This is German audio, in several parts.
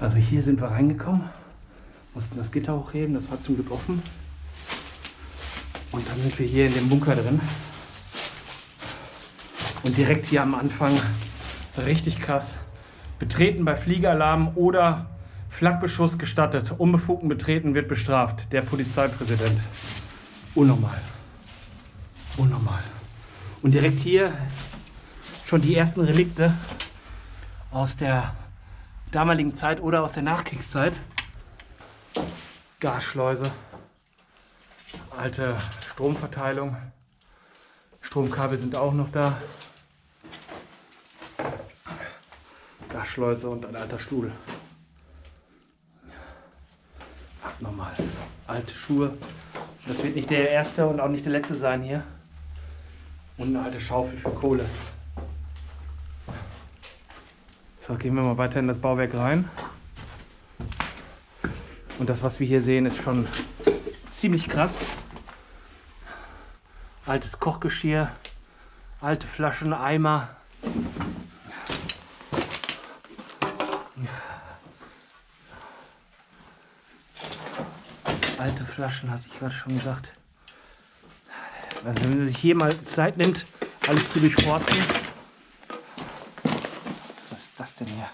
Also hier sind wir reingekommen, mussten das Gitter hochheben, das war zum Glück offen. Und dann sind wir hier in dem Bunker drin. Und direkt hier am Anfang, richtig krass, betreten bei Fliegeralarm oder Flakbeschuss gestattet. Unbefugten Betreten wird bestraft. Der Polizeipräsident. Unnormal. Unnormal. Und direkt hier schon die ersten Relikte aus der damaligen Zeit oder aus der Nachkriegszeit. Gasschleuse, alte Stromverteilung, Stromkabel sind auch noch da. Gasschleuse und ein alter Stuhl. Nochmal alte Schuhe. Das wird nicht der erste und auch nicht der letzte sein hier. Und eine alte Schaufel für Kohle. So, gehen wir mal weiter in das Bauwerk rein. Und das, was wir hier sehen, ist schon ziemlich krass. Altes Kochgeschirr, alte Flaschen, Eimer. Alte Flaschen, hatte ich gerade schon gesagt. Also wenn man sich hier mal Zeit nimmt, alles zu durchforsten, denn hier?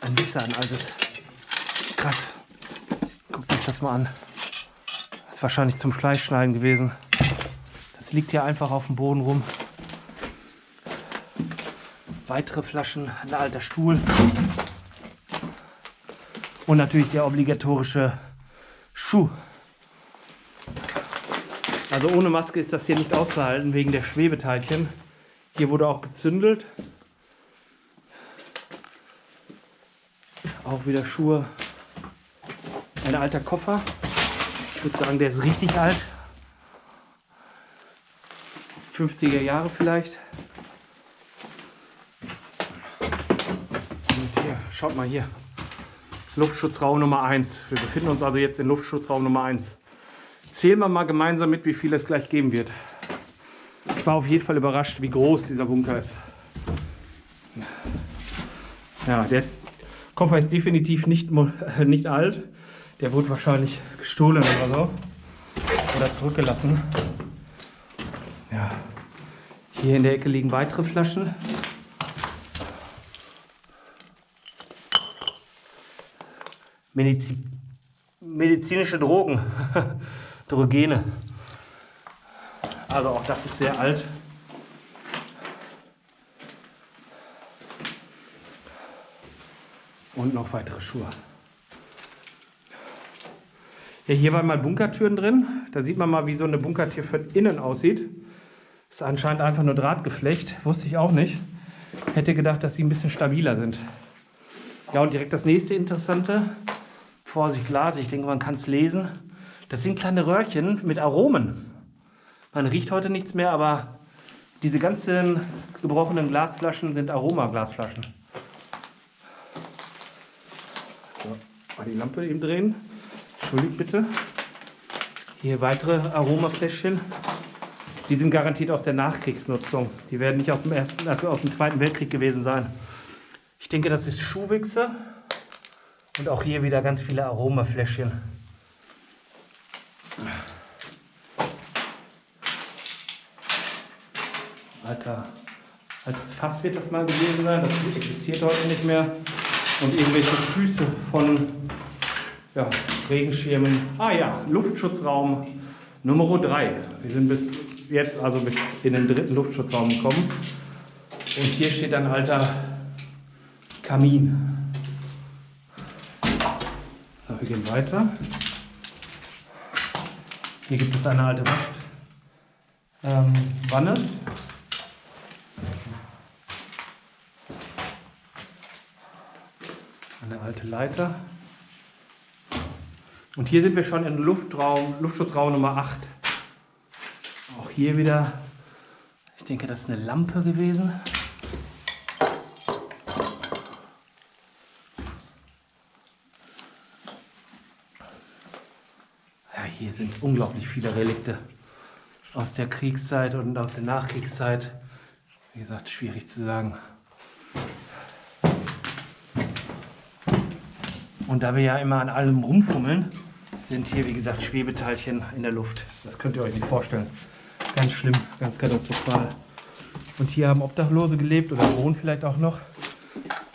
Ein Nissan, altes. Krass. Guckt euch das mal an. Das ist wahrscheinlich zum Schleichschneiden gewesen. Das liegt hier einfach auf dem Boden rum. Weitere Flaschen, ein alter Stuhl. Und natürlich der obligatorische Schuh. Also ohne Maske ist das hier nicht auszuhalten wegen der Schwebeteilchen. Hier wurde auch gezündelt. Auch wieder Schuhe. Ein alter Koffer. Ich würde sagen, der ist richtig alt. 50er Jahre vielleicht. Und hier, schaut mal hier. Luftschutzraum Nummer 1. Wir befinden uns also jetzt in Luftschutzraum Nummer 1. Zählen wir mal gemeinsam mit, wie viel es gleich geben wird. Ich war auf jeden Fall überrascht, wie groß dieser Bunker ist. Ja, der Koffer ist definitiv nicht, nicht alt. Der wurde wahrscheinlich gestohlen oder so. Oder zurückgelassen. Ja. Hier in der Ecke liegen weitere Flaschen. Medizin, medizinische Drogen. Drogene. Also auch das ist sehr alt. Und noch weitere Schuhe. Ja, hier waren mal Bunkertüren drin. Da sieht man mal, wie so eine Bunkertür von innen aussieht. Ist anscheinend einfach nur Drahtgeflecht. Wusste ich auch nicht. Hätte gedacht, dass sie ein bisschen stabiler sind. Ja, und direkt das nächste Interessante. Vorsicht, Glas. Ich denke, man kann es lesen. Das sind kleine Röhrchen mit Aromen. Man riecht heute nichts mehr, aber diese ganzen gebrochenen Glasflaschen sind Aromaglasflaschen. Mal die Lampe eben drehen. Entschuldigt bitte. Hier weitere Aromafläschchen. Die sind garantiert aus der Nachkriegsnutzung. Die werden nicht aus dem, ersten, also aus dem Zweiten Weltkrieg gewesen sein. Ich denke, das ist Schuhwichse. Und auch hier wieder ganz viele Aromafläschchen. Alter, altes Fass wird das mal gewesen sein. Das existiert heute nicht mehr und irgendwelche Füße von ja, Regenschirmen. Ah ja, Luftschutzraum Nummer 3. Wir sind bis jetzt also bis in den dritten Luftschutzraum gekommen. Und hier steht ein alter Kamin. So, wir gehen weiter. Hier gibt es eine alte Waschwanne. Ähm, eine alte Leiter. Und hier sind wir schon in Luftraum, Luftschutzraum Nummer 8. Auch hier wieder, ich denke, das ist eine Lampe gewesen. Ja, hier sind unglaublich viele Relikte aus der Kriegszeit und aus der Nachkriegszeit. Wie gesagt, schwierig zu sagen. Und da wir ja immer an allem rumfummeln, sind hier, wie gesagt, Schwebeteilchen in der Luft. Das könnt ihr euch nicht vorstellen. Ganz schlimm, ganz katastrophal. Und hier haben Obdachlose gelebt oder wohnen vielleicht auch noch.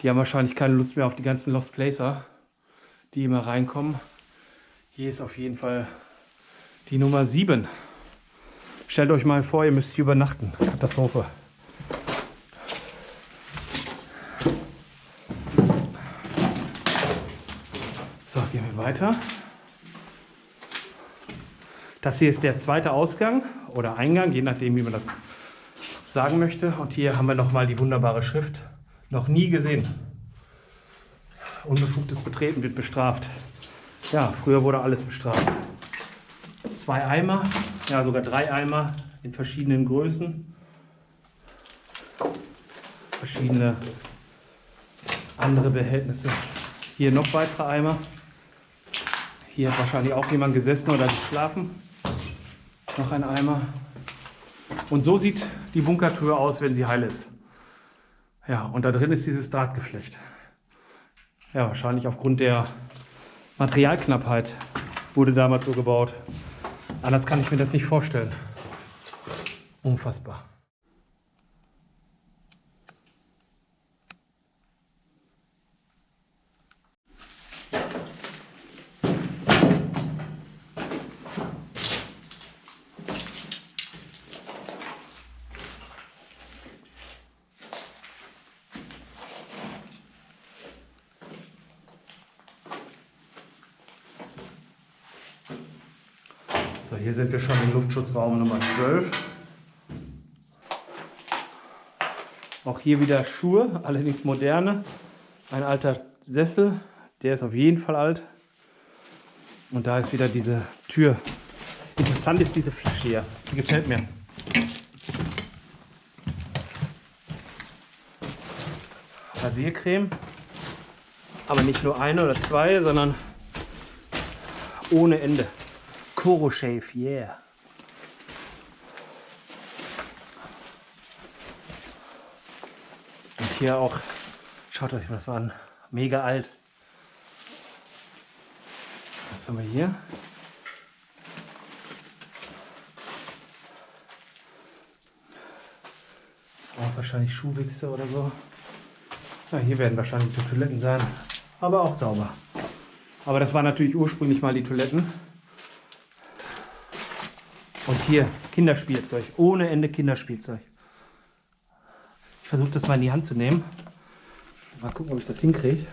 Die haben wahrscheinlich keine Lust mehr auf die ganzen Lost Placer, die immer reinkommen. Hier ist auf jeden Fall die Nummer 7. Stellt euch mal vor, ihr müsst hier übernachten. Katastrophe. So, gehen wir weiter. Das hier ist der zweite Ausgang oder Eingang, je nachdem, wie man das sagen möchte. Und hier haben wir nochmal die wunderbare Schrift. Noch nie gesehen. Unbefugtes Betreten wird bestraft. Ja, früher wurde alles bestraft. Zwei Eimer, ja sogar drei Eimer in verschiedenen Größen. Verschiedene andere Behältnisse. Hier noch weitere Eimer. Hier hat wahrscheinlich auch jemand gesessen oder geschlafen. Noch ein Eimer. Und so sieht die Bunkertür aus, wenn sie heil ist. Ja, und da drin ist dieses Drahtgeflecht. Ja, wahrscheinlich aufgrund der Materialknappheit wurde damals so gebaut. Anders kann ich mir das nicht vorstellen. Unfassbar. So, hier sind wir schon im Luftschutzraum Nummer 12. Auch hier wieder Schuhe, allerdings moderne. Ein alter Sessel, der ist auf jeden Fall alt. Und da ist wieder diese Tür. Interessant ist diese Flasche hier, die gefällt mir. Rasiercreme, aber nicht nur eine oder zwei, sondern ohne Ende. Koro Shave, yeah. Und hier auch, schaut euch was an, mega alt. Was haben wir hier? Auch wahrscheinlich Schuhwichse oder so. Ja, hier werden wahrscheinlich die Toiletten sein, aber auch sauber. Aber das waren natürlich ursprünglich mal die Toiletten. Und hier Kinderspielzeug, ohne Ende Kinderspielzeug. Ich versuche das mal in die Hand zu nehmen. Mal gucken, ob ich das hinkriege.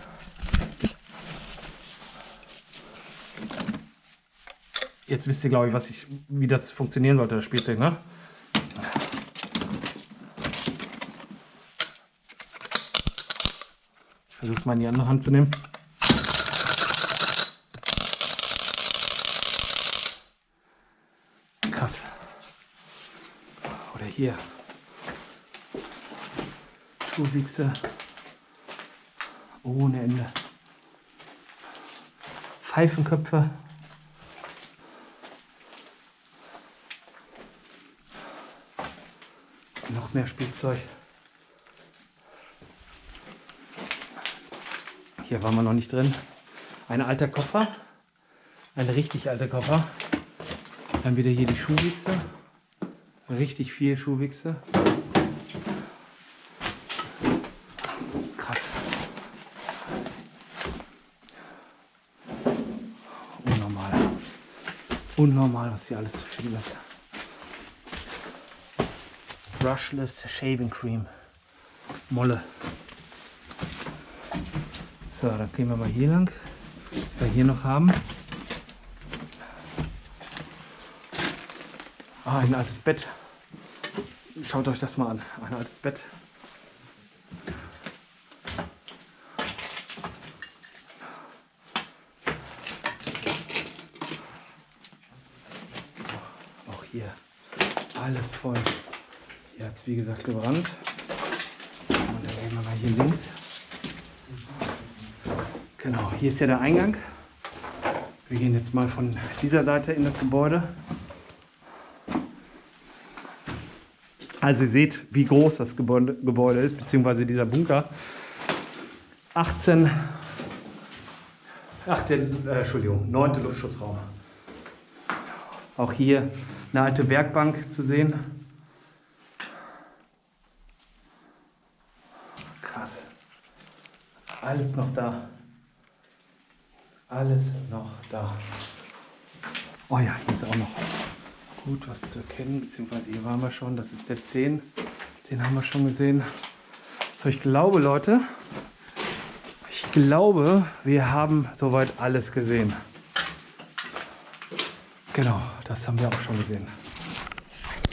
Jetzt wisst ihr, glaube ich, was ich, wie das funktionieren sollte, das Spielzeug, ne? Ich versuche es mal in die andere Hand zu nehmen. Krass. Oder hier. Schuhwichse. Ohne Ende. Pfeifenköpfe. Noch mehr Spielzeug. Hier waren wir noch nicht drin. Ein alter Koffer. Ein richtig alter Koffer. Dann wieder hier die Schuhwichse. Richtig viel Schuhwichse. Krass. Unnormal. Unnormal, was hier alles zu finden ist. Brushless Shaving Cream. Molle. So, dann gehen wir mal hier lang. Was wir hier noch haben. Ah, ein altes Bett. Schaut euch das mal an. Ein altes Bett. Auch hier alles voll. Hier hat es wie gesagt gebrannt. Und dann gehen wir mal hier links. Genau, hier ist ja der Eingang. Wir gehen jetzt mal von dieser Seite in das Gebäude. Also ihr seht, wie groß das Gebäude, ist, beziehungsweise dieser Bunker. 18 Ach, der, äh, Entschuldigung, neunte Luftschutzraum. Auch hier eine alte Werkbank zu sehen. Krass. Alles noch da. Alles noch da. Oh ja, hier ist auch noch gut was zu erkennen, beziehungsweise hier waren wir schon, das ist der 10, den haben wir schon gesehen. So, ich glaube, Leute, ich glaube, wir haben soweit alles gesehen. Genau, das haben wir auch schon gesehen.